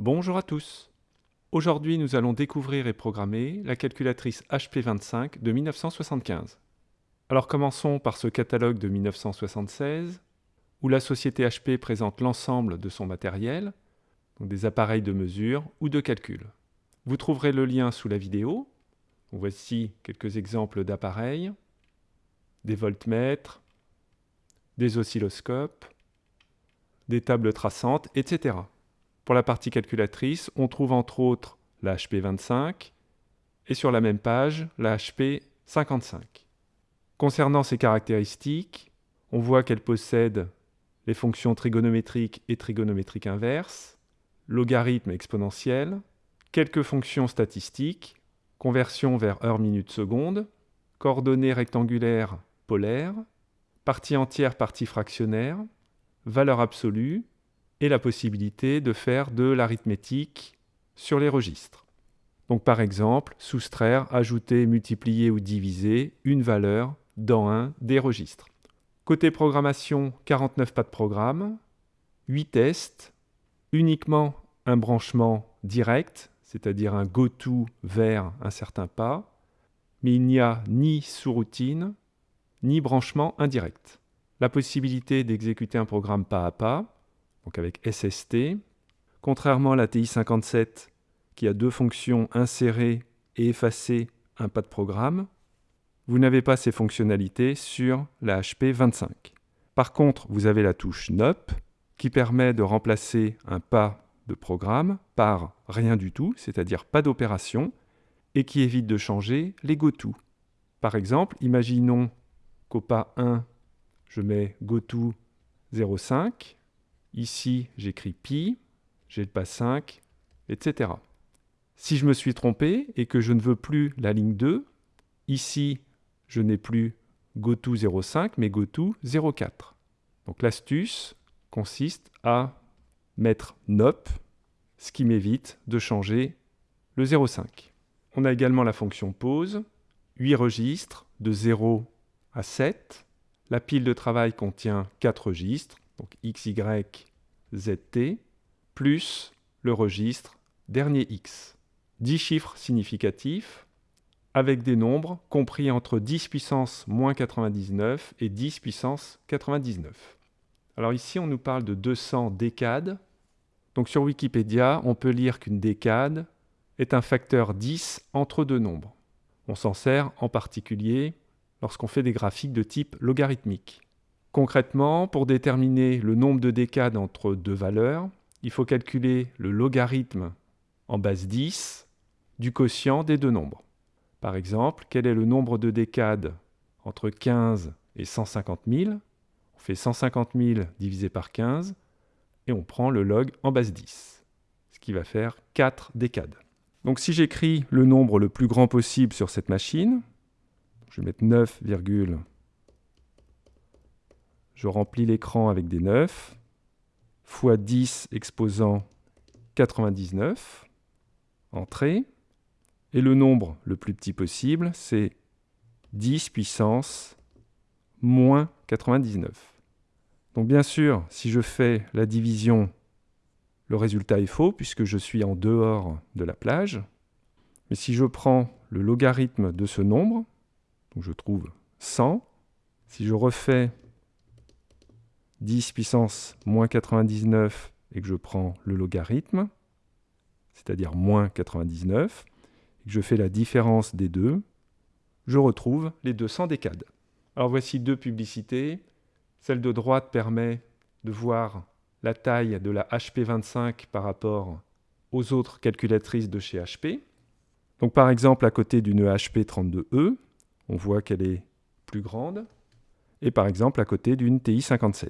Bonjour à tous. Aujourd'hui, nous allons découvrir et programmer la calculatrice HP25 de 1975. Alors commençons par ce catalogue de 1976, où la société HP présente l'ensemble de son matériel, des appareils de mesure ou de calcul. Vous trouverez le lien sous la vidéo. Voici quelques exemples d'appareils, des voltmètres, des oscilloscopes, des tables traçantes, etc. Pour la partie calculatrice, on trouve entre autres la HP25 et sur la même page la HP55. Concernant ses caractéristiques, on voit qu'elle possède les fonctions trigonométriques et trigonométriques inverses, logarithme exponentiel, quelques fonctions statistiques, conversion vers heure minute seconde, coordonnées rectangulaires polaires, partie entière, partie fractionnaire, valeur absolue et la possibilité de faire de l'arithmétique sur les registres. Donc par exemple, soustraire, ajouter, multiplier ou diviser une valeur dans un des registres. Côté programmation, 49 pas de programme, 8 tests, uniquement un branchement direct, c'est-à-dire un go-to vers un certain pas, mais il n'y a ni sous-routine, ni branchement indirect. La possibilité d'exécuter un programme pas à pas, donc avec SST, contrairement à la TI57 qui a deux fonctions insérer et effacer un pas de programme, vous n'avez pas ces fonctionnalités sur la HP25. Par contre, vous avez la touche NOP qui permet de remplacer un pas de programme par rien du tout, c'est-à-dire pas d'opération, et qui évite de changer les goto. Par exemple, imaginons qu'au pas 1, je mets goto 0,5. Ici, j'écris pi, j'ai le pas 5, etc. Si je me suis trompé et que je ne veux plus la ligne 2, ici, je n'ai plus goto 0,5, mais goto 0,4. Donc l'astuce consiste à mettre NOP, ce qui m'évite de changer le 0,5. On a également la fonction pause, 8 registres de 0 à 7. La pile de travail contient 4 registres, donc X, Y, Z, T, plus le registre dernier X. 10 chiffres significatifs avec des nombres compris entre 10 puissance moins 99 et 10 puissance 99. Alors ici, on nous parle de 200 décades. Donc sur Wikipédia, on peut lire qu'une décade est un facteur 10 entre deux nombres. On s'en sert en particulier lorsqu'on fait des graphiques de type logarithmique. Concrètement, pour déterminer le nombre de décades entre deux valeurs, il faut calculer le logarithme en base 10 du quotient des deux nombres. Par exemple, quel est le nombre de décades entre 15 et 150 000 On fait 150 000 divisé par 15 et on prend le log en base 10, ce qui va faire 4 décades. Donc si j'écris le nombre le plus grand possible sur cette machine, je vais mettre 9, je remplis l'écran avec des 9, fois 10 exposant 99, entrée, et le nombre le plus petit possible, c'est 10 puissance moins 99. Donc bien sûr, si je fais la division, le résultat est faux puisque je suis en dehors de la plage. Mais si je prends le logarithme de ce nombre, je trouve 100, si je refais 10 puissance moins 99 et que je prends le logarithme, c'est-à-dire moins 99, et que je fais la différence des deux, je retrouve les 200 décades. Alors voici deux publicités. Celle de droite permet de voir la taille de la HP25 par rapport aux autres calculatrices de chez HP. Donc par exemple, à côté d'une HP32E, on voit qu'elle est plus grande. Et par exemple, à côté d'une TI57.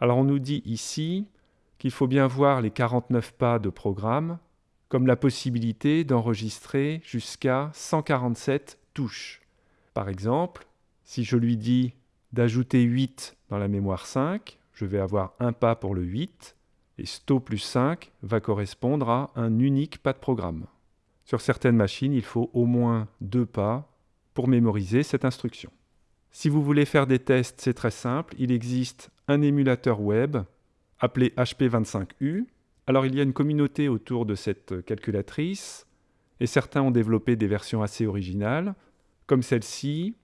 Alors on nous dit ici qu'il faut bien voir les 49 pas de programme comme la possibilité d'enregistrer jusqu'à 147 touches. Par exemple, si je lui dis d'ajouter 8 dans la mémoire 5, je vais avoir un pas pour le 8, et sto plus 5 va correspondre à un unique pas de programme. Sur certaines machines, il faut au moins deux pas pour mémoriser cette instruction. Si vous voulez faire des tests, c'est très simple. Il existe un émulateur web appelé HP25U Alors il y a une communauté autour de cette calculatrice, et certains ont développé des versions assez originales, comme celle-ci,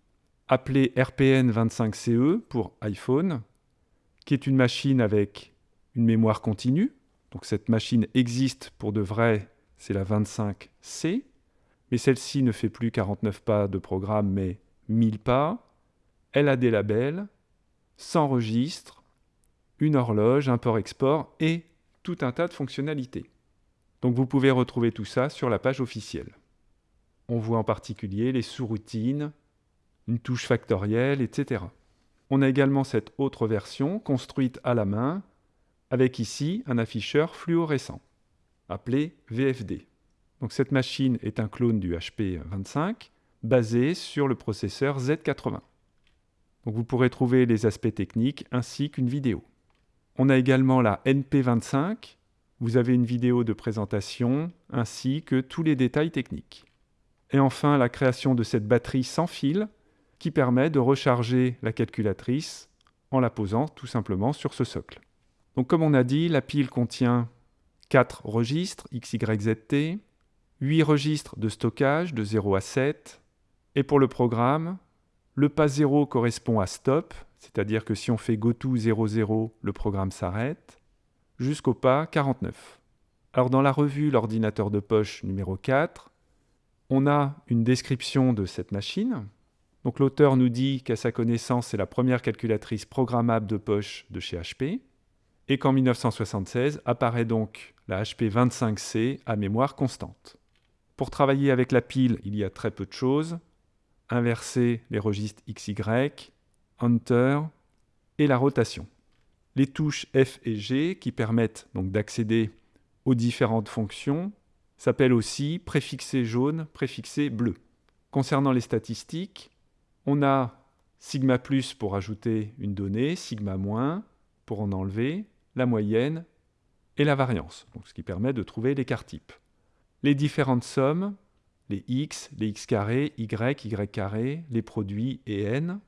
appelée RPN25CE pour iPhone, qui est une machine avec une mémoire continue. Donc cette machine existe pour de vrai, c'est la 25C, mais celle-ci ne fait plus 49 pas de programme, mais 1000 pas. Elle a des labels, 100 registres, une horloge, un port-export et tout un tas de fonctionnalités. Donc vous pouvez retrouver tout ça sur la page officielle. On voit en particulier les sous-routines, une touche factorielle, etc. On a également cette autre version construite à la main, avec ici un afficheur fluorescent, appelé VFD. Donc cette machine est un clone du HP25, basé sur le processeur Z80. Vous pourrez trouver les aspects techniques ainsi qu'une vidéo. On a également la NP25. Vous avez une vidéo de présentation ainsi que tous les détails techniques. Et enfin, la création de cette batterie sans fil qui permet de recharger la calculatrice en la posant tout simplement sur ce socle. Donc comme on a dit, la pile contient 4 registres XYZT, 8 registres de stockage de 0 à 7, et pour le programme, le pas 0 correspond à stop, c'est-à-dire que si on fait goto 00, le programme s'arrête, jusqu'au pas 49. Alors dans la revue L'ordinateur de poche numéro 4, on a une description de cette machine. Donc l'auteur nous dit qu'à sa connaissance, c'est la première calculatrice programmable de poche de chez HP, et qu'en 1976 apparaît donc la HP 25C à mémoire constante. Pour travailler avec la pile, il y a très peu de choses. Inverser les registres XY, Enter et la rotation. Les touches F et G qui permettent donc d'accéder aux différentes fonctions s'appelle aussi préfixé jaune, préfixé bleu. Concernant les statistiques, on a sigma plus pour ajouter une donnée, sigma moins pour en enlever, la moyenne et la variance, ce qui permet de trouver l'écart type. Les différentes sommes, les x, les x carrés, y, y les produits et n,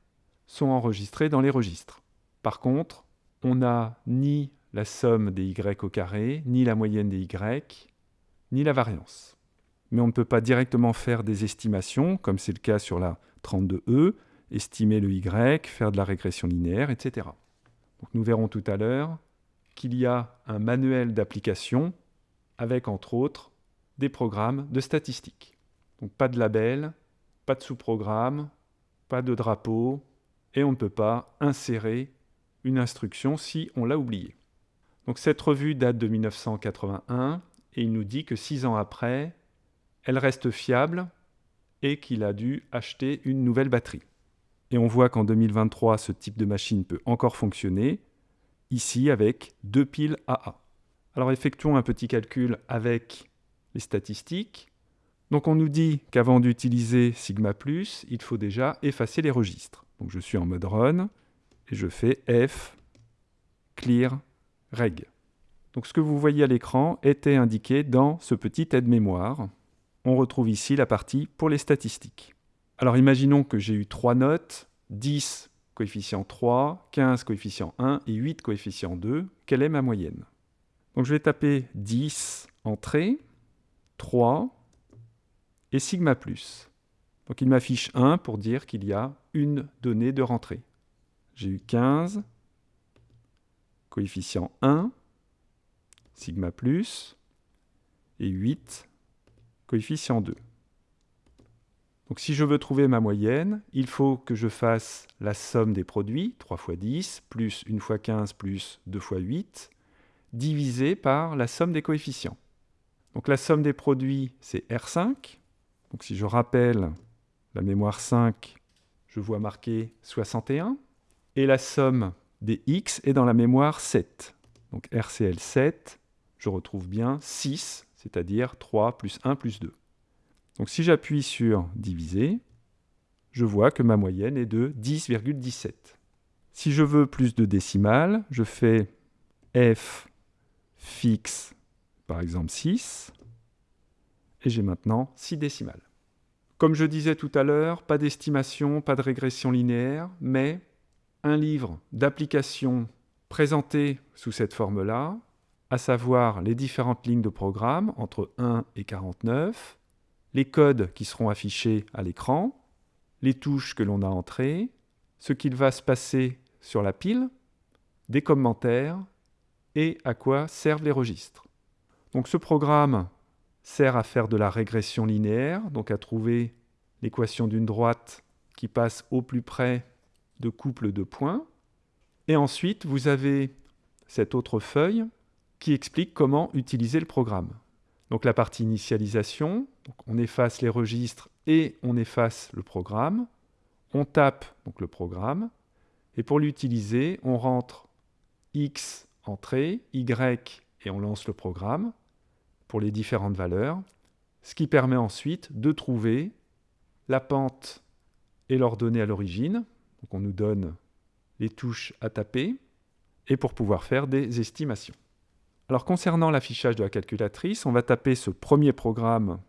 sont enregistrés dans les registres. Par contre, on n'a ni la somme des y au carré, ni la moyenne des y, ni la variance. Mais on ne peut pas directement faire des estimations, comme c'est le cas sur la 32E, estimer le y, faire de la régression linéaire, etc. nous verrons tout à l'heure qu'il y a un manuel d'application avec, entre autres, des programmes de statistiques. Donc pas de label, pas de sous-programme, pas de drapeau, et on ne peut pas insérer une instruction si on l'a oublié. Donc cette revue date de 1981 et il nous dit que six ans après, elle reste fiable et qu'il a dû acheter une nouvelle batterie. Et on voit qu'en 2023, ce type de machine peut encore fonctionner, ici avec deux piles AA. Alors effectuons un petit calcul avec les statistiques. Donc on nous dit qu'avant d'utiliser sigma+, il faut déjà effacer les registres. Donc je suis en mode run et je fais f clear reg. Donc ce que vous voyez à l'écran était indiqué dans ce petit aide-mémoire. On retrouve ici la partie pour les statistiques. Alors imaginons que j'ai eu trois notes, 10 coefficient 3, 15 coefficient 1 et 8 coefficient 2. Quelle est ma moyenne? Donc je vais taper 10 entrée, 3 et sigma plus. Donc il m'affiche 1 pour dire qu'il y a une donnée de rentrée. J'ai eu 15, coefficient 1, sigma plus, et 8, coefficient 2. Donc si je veux trouver ma moyenne, il faut que je fasse la somme des produits, 3 fois 10, plus 1 fois 15, plus 2 fois 8, divisé par la somme des coefficients. Donc la somme des produits, c'est R5. Donc si je rappelle la mémoire 5, je vois marqué 61. Et la somme des X est dans la mémoire 7. Donc RCL 7, je retrouve bien 6, c'est-à-dire 3 plus 1 plus 2. Donc si j'appuie sur diviser, je vois que ma moyenne est de 10,17. Si je veux plus de décimales, je fais f fixe, par exemple 6, et j'ai maintenant 6 décimales. Comme je disais tout à l'heure, pas d'estimation, pas de régression linéaire, mais un livre d'application présenté sous cette forme-là, à savoir les différentes lignes de programme entre 1 et 49, les codes qui seront affichés à l'écran, les touches que l'on a entrées, ce qu'il va se passer sur la pile, des commentaires et à quoi servent les registres. Donc ce programme sert à faire de la régression linéaire, donc à trouver l'équation d'une droite qui passe au plus près de couple de points. Et ensuite, vous avez cette autre feuille qui explique comment utiliser le programme. Donc la partie initialisation, on efface les registres et on efface le programme. On tape le programme et pour l'utiliser, on rentre X entrée, Y et on lance le programme les différentes valeurs, ce qui permet ensuite de trouver la pente et l'ordonnée à l'origine. Donc on nous donne les touches à taper et pour pouvoir faire des estimations. Alors concernant l'affichage de la calculatrice, on va taper ce premier programme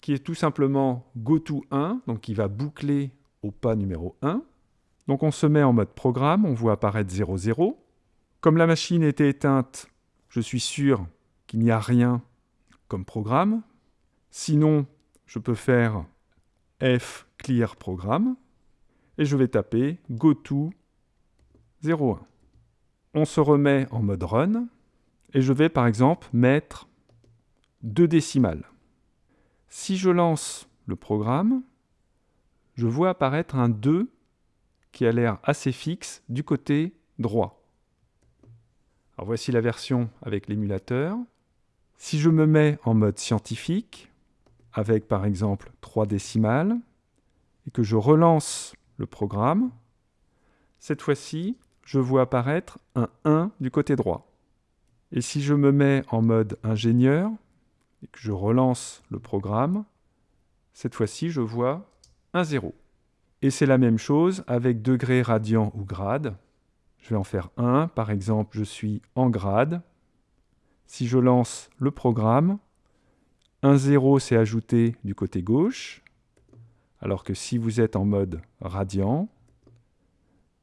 qui est tout simplement goto1, donc qui va boucler au pas numéro 1. Donc on se met en mode programme, on voit apparaître 00. Comme la machine était éteinte, je suis sûr qu'il n'y a rien comme programme. Sinon, je peux faire F clear programme et je vais taper goto 01. On se remet en mode run et je vais par exemple mettre deux décimales. Si je lance le programme, je vois apparaître un 2 qui a l'air assez fixe du côté droit. Voici la version avec l'émulateur. Si je me mets en mode scientifique, avec par exemple 3 décimales, et que je relance le programme, cette fois-ci, je vois apparaître un 1 du côté droit. Et si je me mets en mode ingénieur et que je relance le programme, cette fois-ci, je vois un 0. Et c'est la même chose avec degrés radians ou grades. Je vais en faire un. Par exemple, je suis en grade. Si je lance le programme, un 0 s'est ajouté du côté gauche, alors que si vous êtes en mode radian,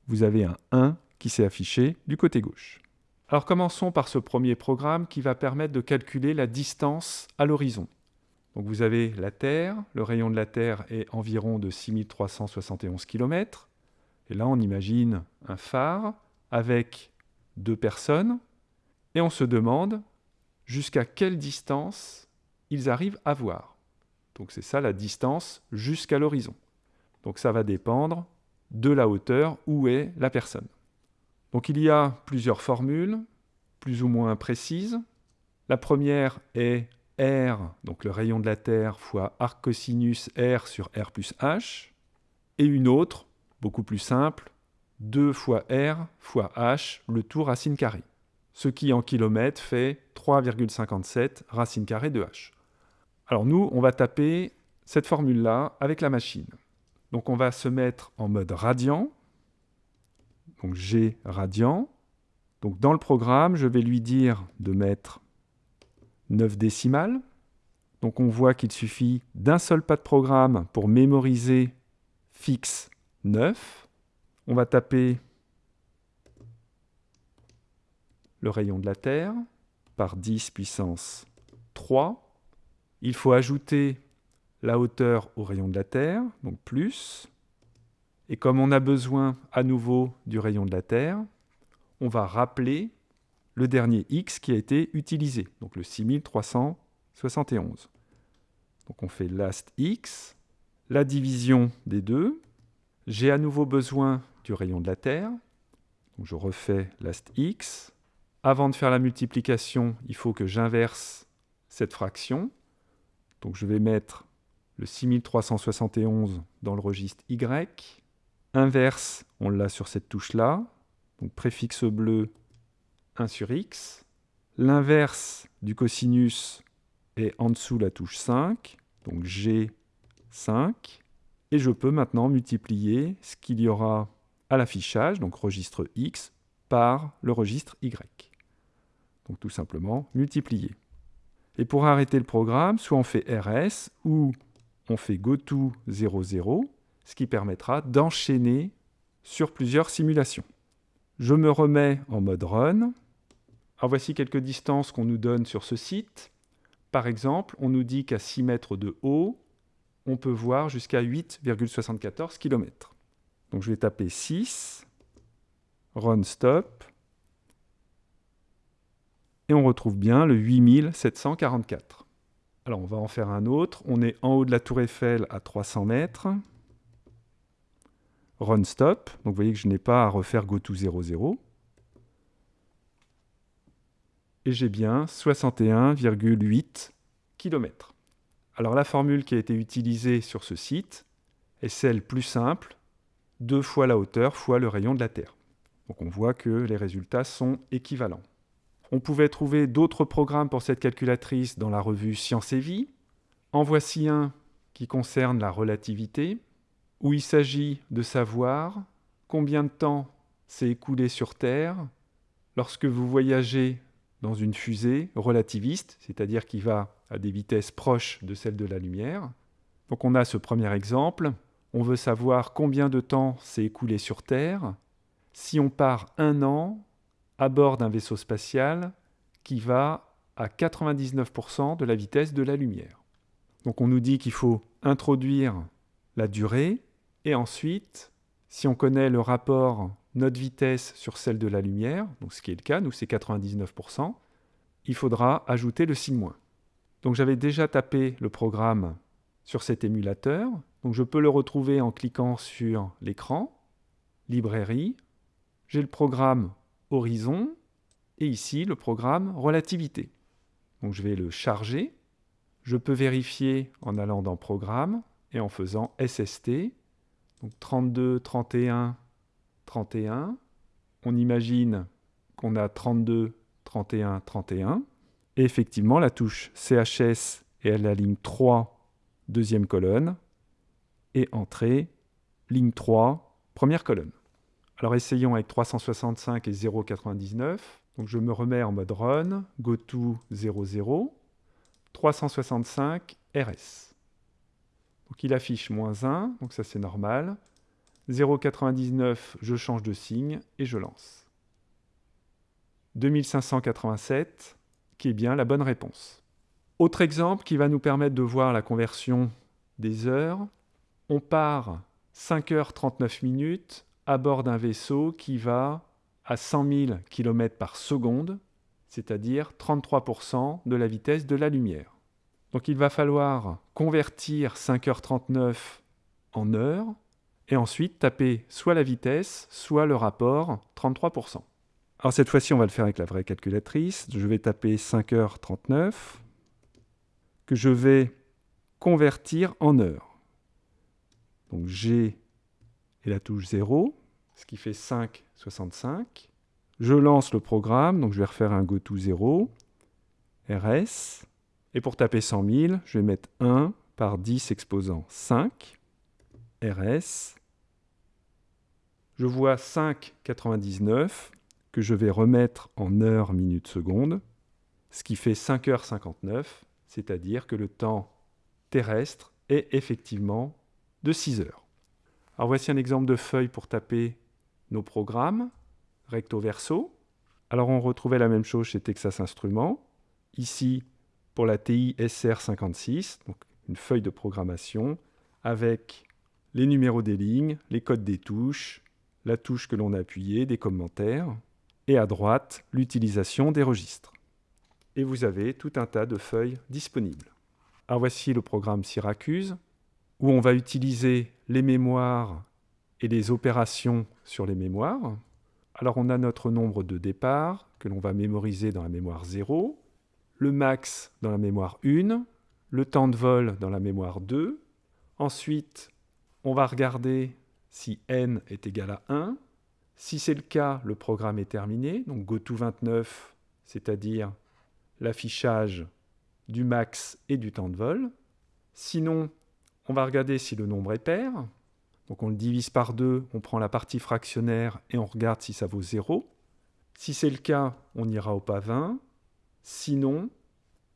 vous avez un 1 qui s'est affiché du côté gauche. Alors commençons par ce premier programme qui va permettre de calculer la distance à l'horizon. Donc vous avez la Terre, le rayon de la Terre est environ de 6371 km. Et là on imagine un phare avec deux personnes et on se demande jusqu'à quelle distance ils arrivent à voir. Donc c'est ça la distance jusqu'à l'horizon. Donc ça va dépendre de la hauteur où est la personne. Donc il y a plusieurs formules, plus ou moins précises. La première est R, donc le rayon de la Terre, fois arc cosinus R sur R plus H. Et une autre, beaucoup plus simple, 2 fois R fois H, le tout racine carrée. Ce qui en kilomètres fait 3,57 racine carrée de H. Alors nous, on va taper cette formule-là avec la machine. Donc on va se mettre en mode radian, donc G radian. Donc dans le programme, je vais lui dire de mettre 9 décimales. Donc on voit qu'il suffit d'un seul pas de programme pour mémoriser fixe 9. On va taper le rayon de la Terre par 10 puissance 3. Il faut ajouter la hauteur au rayon de la Terre, donc plus. Et comme on a besoin à nouveau du rayon de la Terre, on va rappeler le dernier x qui a été utilisé, donc le 6371. Donc on fait last x, la division des deux. J'ai à nouveau besoin du rayon de la Terre, je refais last x. Avant de faire la multiplication, il faut que j'inverse cette fraction. Donc je vais mettre le 6371 dans le registre y Inverse, on l'a sur cette touche-là. Donc préfixe bleu 1 sur x. L'inverse du cosinus est en dessous la touche 5, donc G5. Et je peux maintenant multiplier ce qu'il y aura à l'affichage, donc registre X, par le registre Y. Donc tout simplement multiplier. Et pour arrêter le programme, soit on fait RS ou on fait goto 00 ce qui permettra d'enchaîner sur plusieurs simulations. Je me remets en mode run. Alors voici quelques distances qu'on nous donne sur ce site. Par exemple, on nous dit qu'à 6 mètres de haut, on peut voir jusqu'à 8,74 km. Donc je vais taper 6, run stop, et on retrouve bien le 8744. Alors on va en faire un autre. On est en haut de la tour Eiffel à 300 mètres. Run stop. Donc vous voyez que je n'ai pas à refaire go to 00. Et j'ai bien 61,8 km. Alors la formule qui a été utilisée sur ce site est celle plus simple, deux fois la hauteur fois le rayon de la Terre. Donc on voit que les résultats sont équivalents. On pouvait trouver d'autres programmes pour cette calculatrice dans la revue Science et Vie. En voici un qui concerne la relativité, où il s'agit de savoir combien de temps s'est écoulé sur Terre lorsque vous voyagez dans une fusée relativiste, c'est-à-dire qui va à des vitesses proches de celles de la lumière. Donc on a ce premier exemple. On veut savoir combien de temps s'est écoulé sur Terre si on part un an à bord d'un vaisseau spatial qui va à 99% de la vitesse de la lumière. Donc on nous dit qu'il faut introduire la durée et ensuite, si on connaît le rapport notre vitesse sur celle de la lumière, donc ce qui est le cas, nous c'est 99%, il faudra ajouter le signe moins. Donc j'avais déjà tapé le programme sur cet émulateur, donc je peux le retrouver en cliquant sur l'écran, librairie, j'ai le programme horizon, et ici le programme relativité. Donc je vais le charger. Je peux vérifier en allant dans Programme et en faisant SST. Donc 32, 31, 31. On imagine qu'on a 32, 31, 31. Et effectivement, la touche CHS est à la ligne 3, deuxième colonne, et entrée, ligne 3, première colonne. Alors essayons avec 365 et 0,99. Donc je me remets en mode run, go to 00, 365 RS. Donc il affiche moins 1, donc ça c'est normal. 0,99, je change de signe et je lance. 2587, qui est bien la bonne réponse. Autre exemple qui va nous permettre de voir la conversion des heures. On part 5h39 minutes à bord d'un vaisseau qui va à 100 000 km par seconde, c'est-à-dire 33% de la vitesse de la lumière. Donc il va falloir convertir 5h39 en heures et ensuite taper soit la vitesse, soit le rapport 33%. Alors cette fois-ci, on va le faire avec la vraie calculatrice. Je vais taper 5h39 que je vais convertir en heures. Donc G et la touche 0 ce qui fait 5,65. Je lance le programme, donc je vais refaire un goto 0, RS, et pour taper 100 000, je vais mettre 1 par 10 exposant 5, RS. Je vois 5,99 que je vais remettre en heures, minutes, secondes, ce qui fait 5h59, c'est-à-dire que le temps terrestre est effectivement de 6 heures. Alors voici un exemple de feuille pour taper nos programmes, recto verso. Alors on retrouvait la même chose chez Texas Instruments. Ici, pour la TI SR56, donc une feuille de programmation avec les numéros des lignes, les codes des touches, la touche que l'on a appuyée, des commentaires, et à droite, l'utilisation des registres. Et vous avez tout un tas de feuilles disponibles. Alors voici le programme Syracuse, où on va utiliser les mémoires et les opérations sur les mémoires. Alors on a notre nombre de départ que l'on va mémoriser dans la mémoire 0, le max dans la mémoire 1, le temps de vol dans la mémoire 2. Ensuite, on va regarder si n est égal à 1. Si c'est le cas, le programme est terminé. Donc goto29, c'est-à-dire l'affichage du max et du temps de vol. Sinon, on va regarder si le nombre est pair. Donc on le divise par 2, on prend la partie fractionnaire et on regarde si ça vaut 0. Si c'est le cas, on ira au pas 20. Sinon,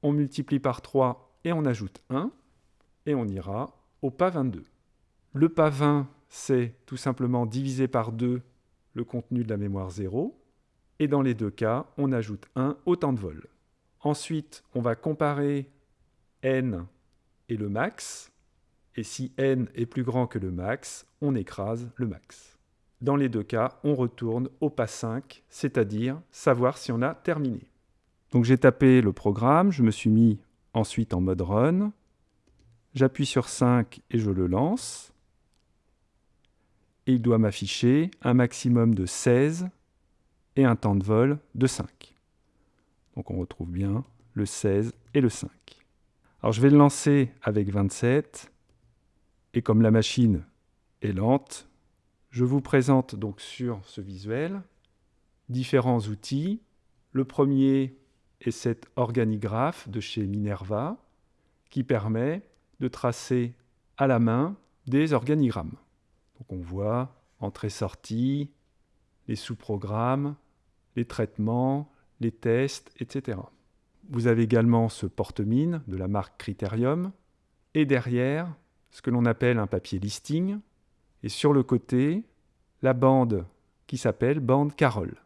on multiplie par 3 et on ajoute 1. Et on ira au pas 22. Le pas 20, c'est tout simplement diviser par 2 le contenu de la mémoire 0. et dans les deux cas, on ajoute 1 au temps de vol. Ensuite, on va comparer n et le max, et si n est plus grand que le max, on écrase le max. Dans les deux cas, on retourne au pas 5, c'est-à-dire savoir si on a terminé. Donc j'ai tapé le programme, je me suis mis ensuite en mode run, j'appuie sur 5 et je le lance, et il doit m'afficher un maximum de 16 et un temps de vol de 5. Donc on retrouve bien le 16 et le 5. Alors je vais le lancer avec 27, et comme la machine est lente, je vous présente donc sur ce visuel différents outils. Le premier est cet organigraphe de chez Minerva qui permet de tracer à la main des organigrammes. Donc on voit entrée-sortie, les sous-programmes, les traitements, les tests, etc. Vous avez également ce porte-mine de la marque Criterium et derrière ce que l'on appelle un papier listing et sur le côté la bande qui s'appelle bande Carole.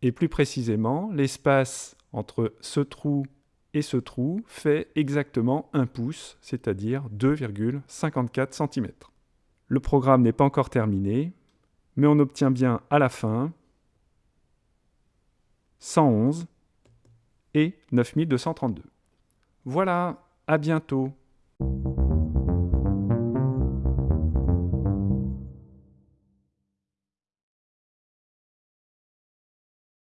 Et plus précisément, l'espace entre ce trou et ce trou fait exactement un pouce, c'est-à-dire 2,54 cm. Le programme n'est pas encore terminé, mais on obtient bien à la fin 111 et 9232. Voilà, à bientôt